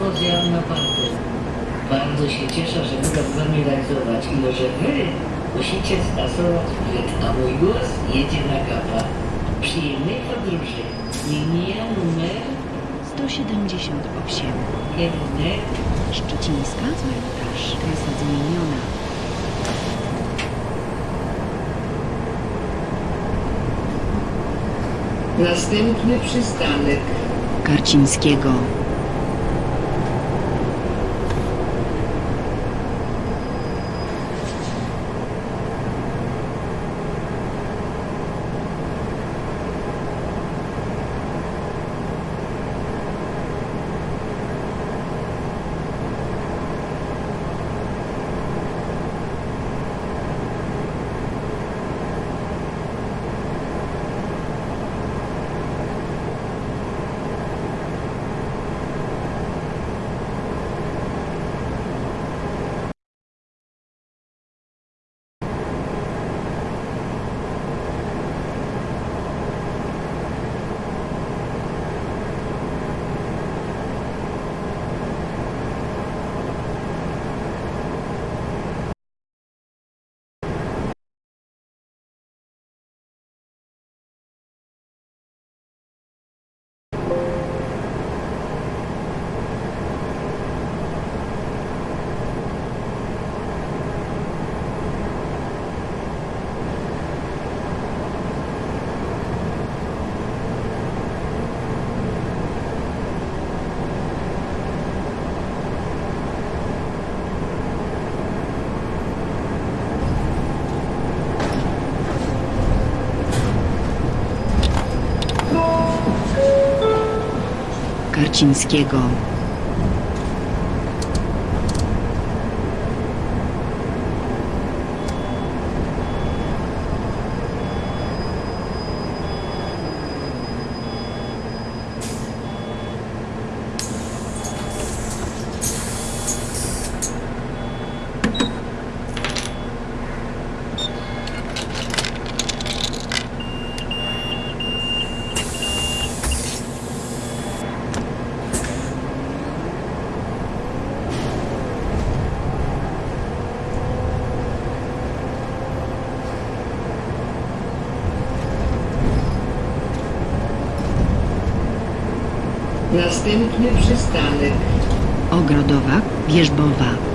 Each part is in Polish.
Rozjechałem na parku. Bardzo się cieszę, że mogę z wami realizować i że wy musicie stasować przed, a mój głos jedzie na kapa. Przyjemnej podróży. Linia numer 178. kierunek Szczecińska, cmentarz. Trasa zmieniona. Następny przystanek. Karcińskiego. Karcińskiego. Następny przystanek. Ogrodowa, Wierzbowa.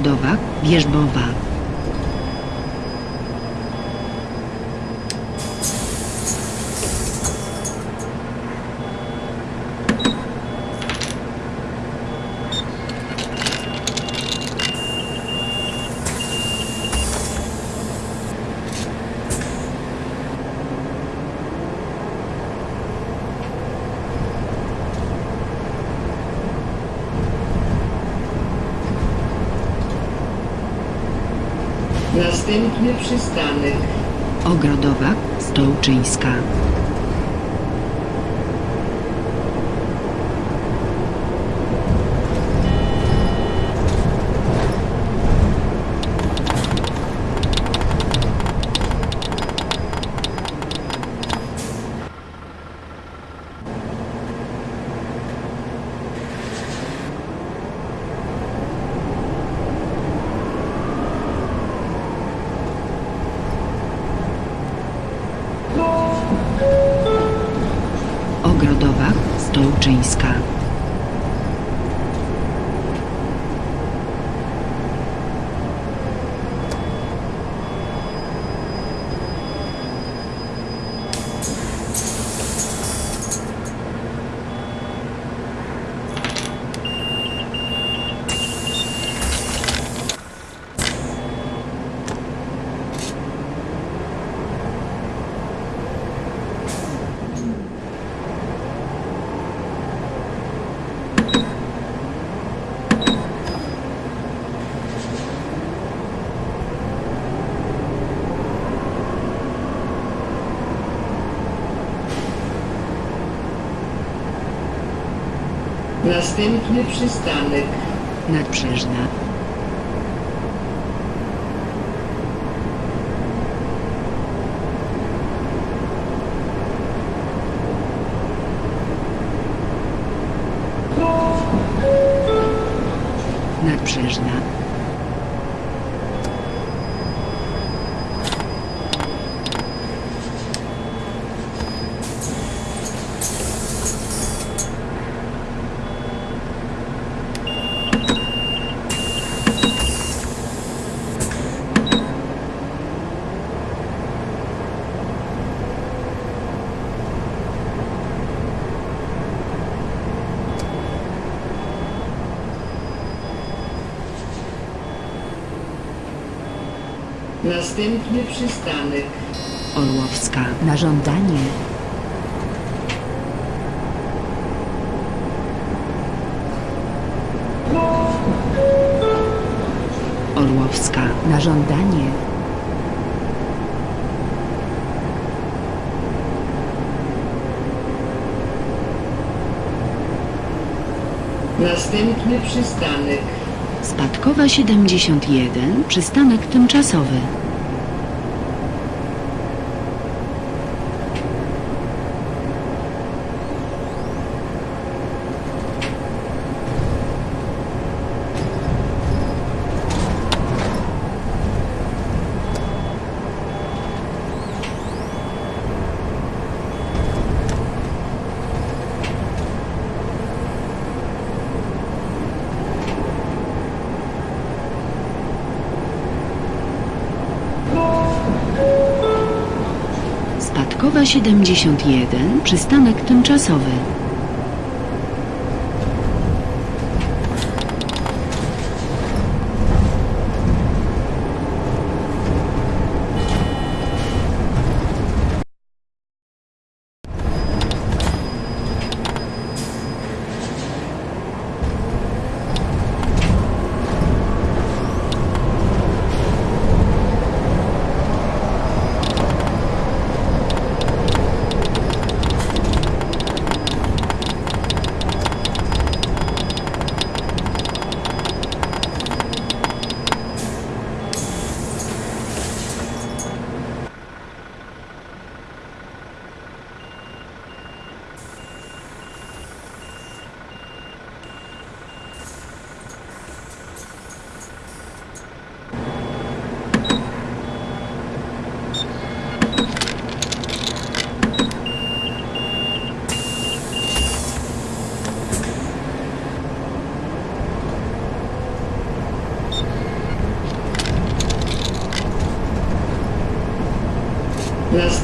Ogrodowa, Wierzbowa. Następny przystanek. Ogrodowa, Stołczyńska. Ogrodowach, Stołczyńska. Następny przystanek. Nadbrzeżna. Następny przystanek. Orłowska. Na żądanie. Orłowska. Na żądanie. Następny przystanek. Spadkowa 71. Przystanek tymczasowy. Spadkowa 71. Przystanek tymczasowy.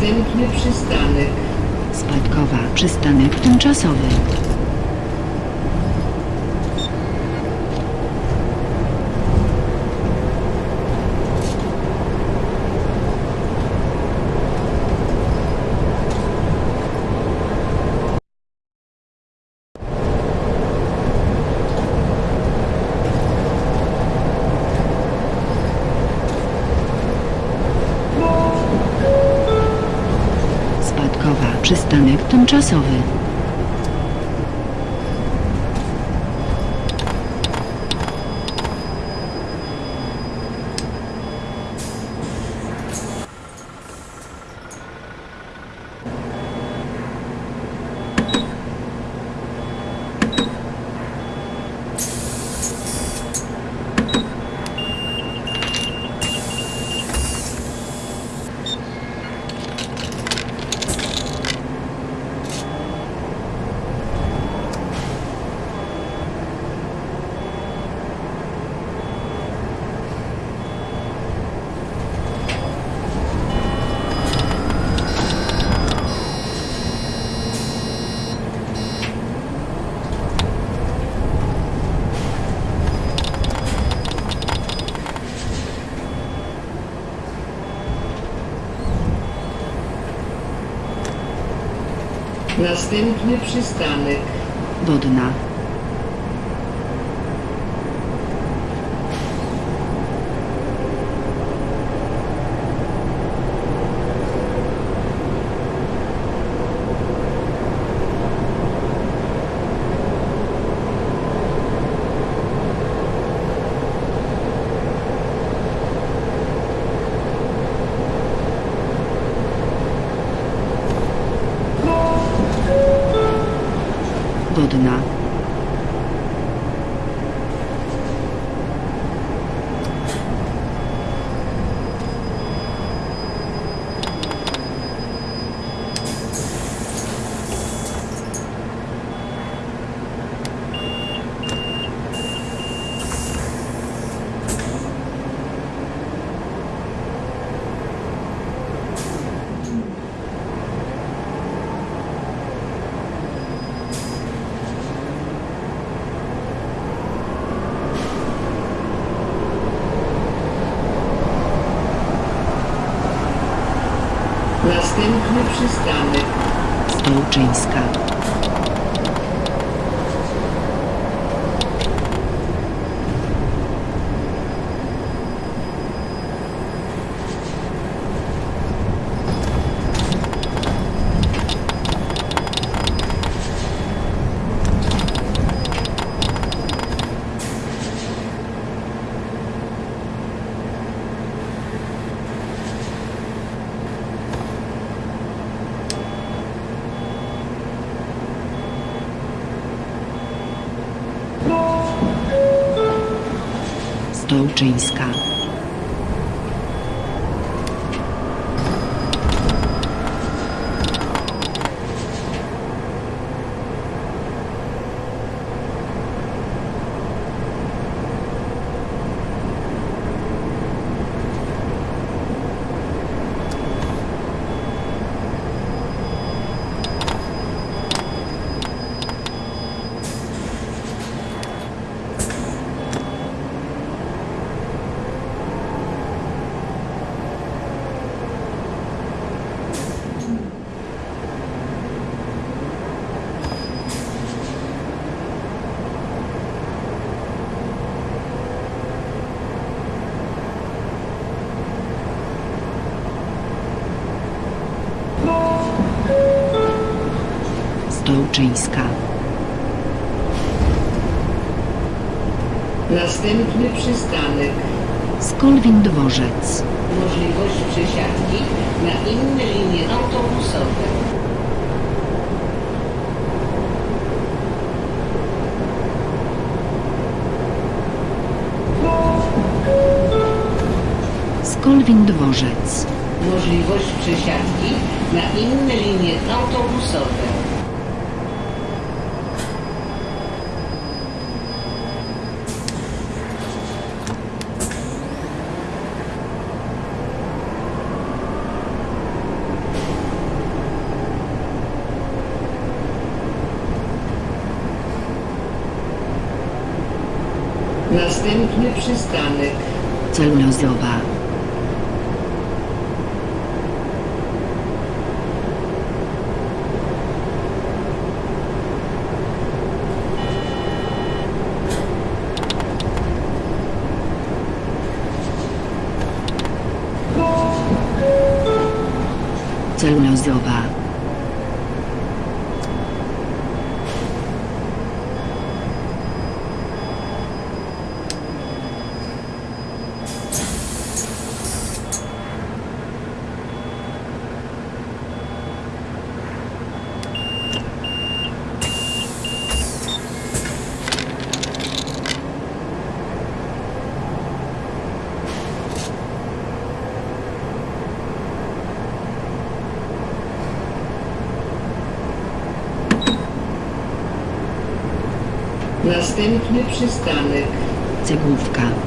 Następny przystanek. Spadkowa. Przystanek tymczasowy. Spadkowa. Przystanek tymczasowy. Następny przystanek. Wodna. Następny przystanek. Stołczyńska. Stołczyńska. Stołczyńska. Następny przystanek. Skolwin Dworzec. Możliwość przesiadki na inne linie autobusowe. Skolwin Dworzec. Możliwość przesiadki na inne linie autobusowe. Następny przystanek. Celulozowa. Celulozowa. Następny przystanek. Cegłówka.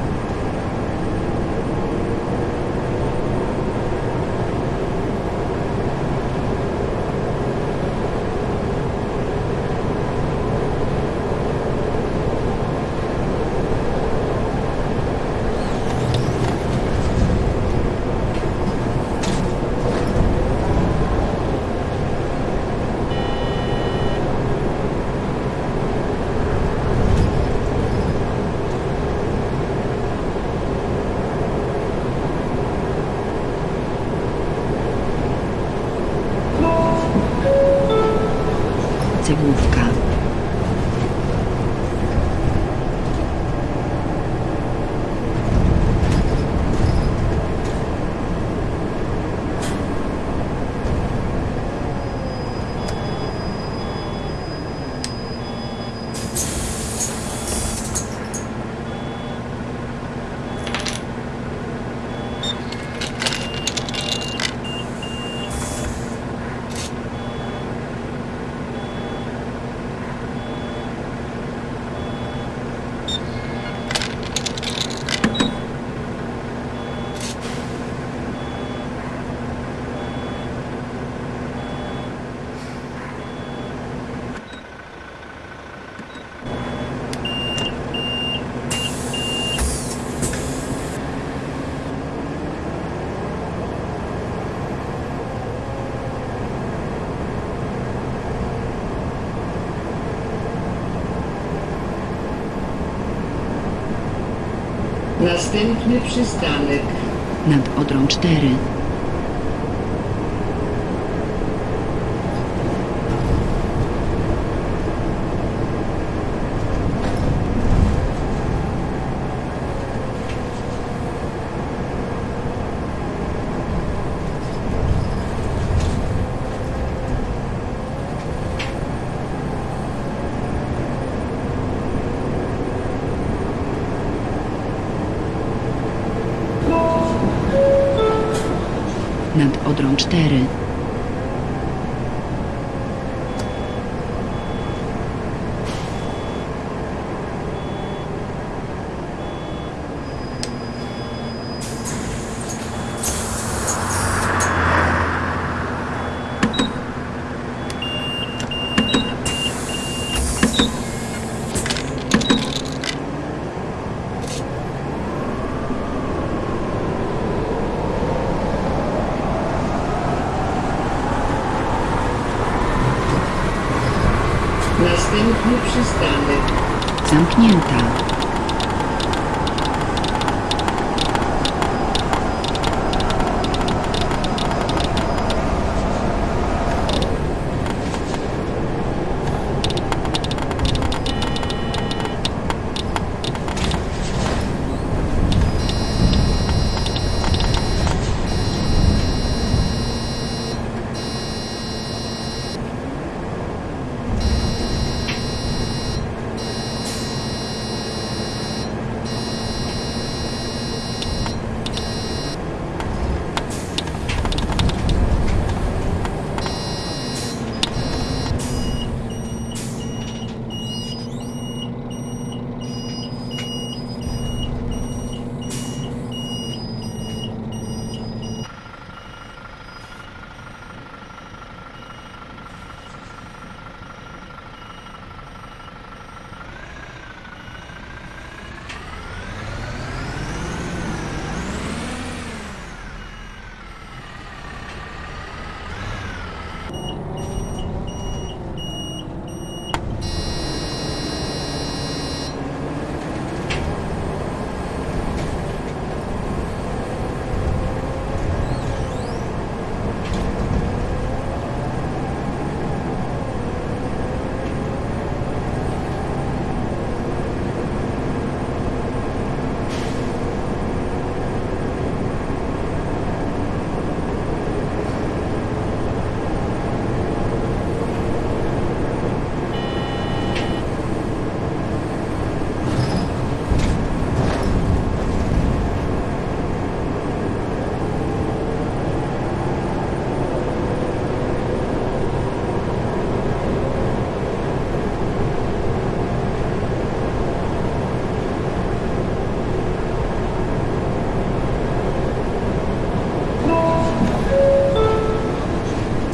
Następny przystanek. Nad Odrą 4. Nad Odrą 4. Następny przystanek. Zamknięta.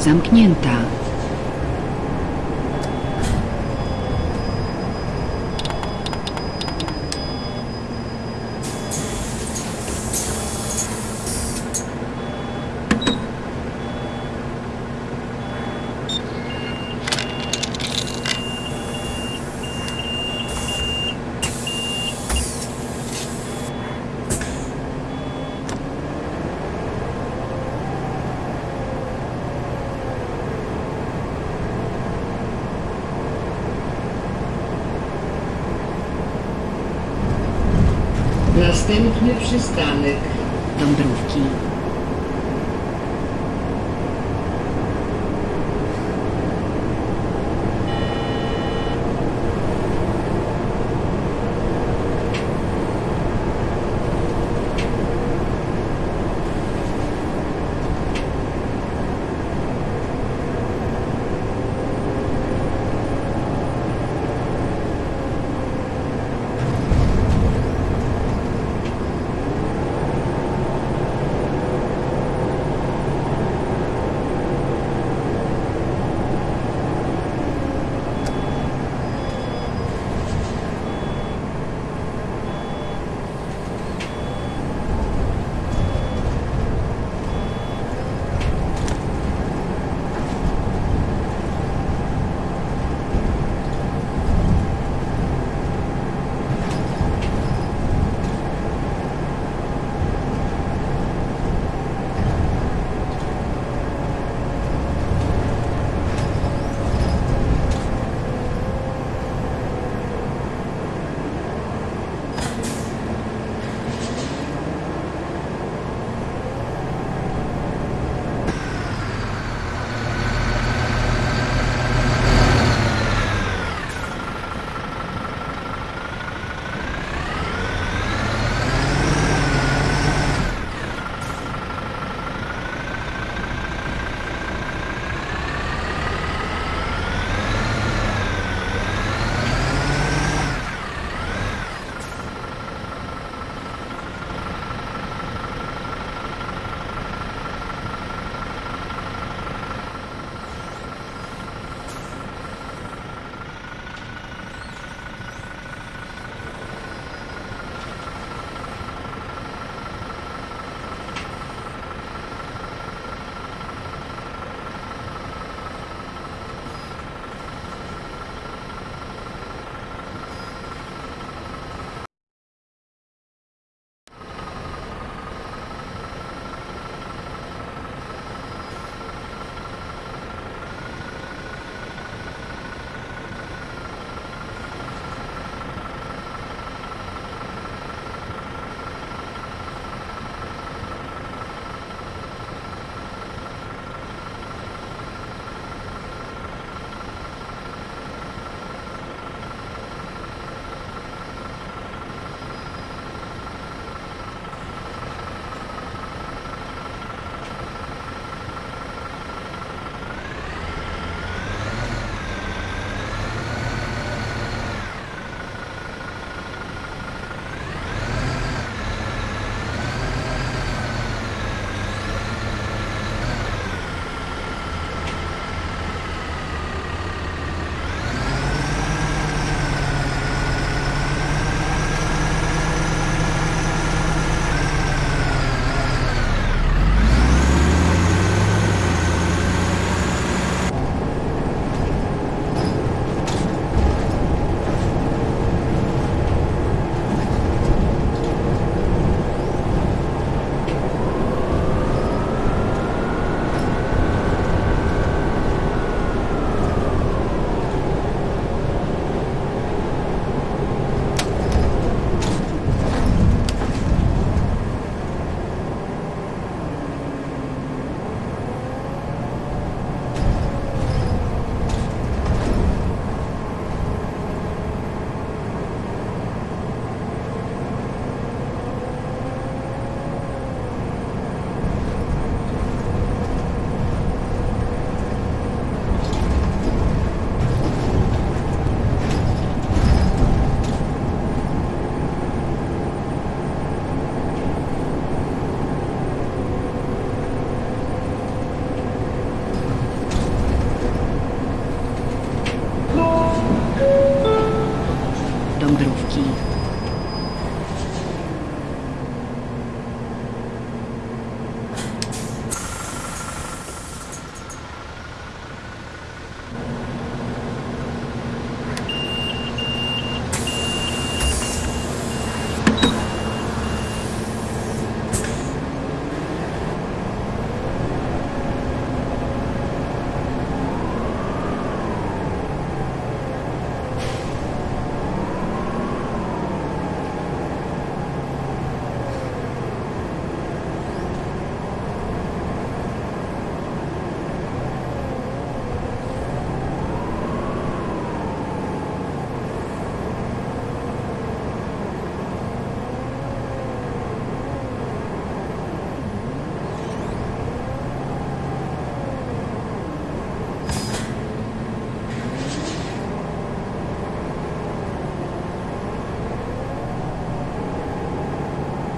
Zamknięta. Następny przystanek. Dąbrówki.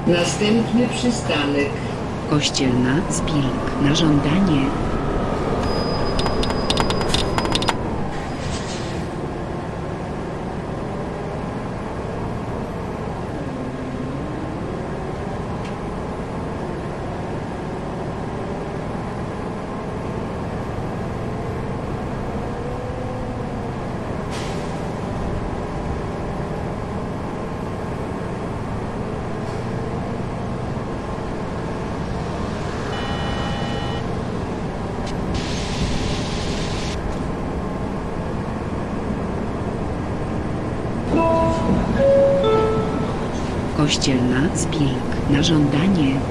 Następny przystanek. Kościelna Zbilk. Na żądanie. Kościelna Zbilk. Na żądanie.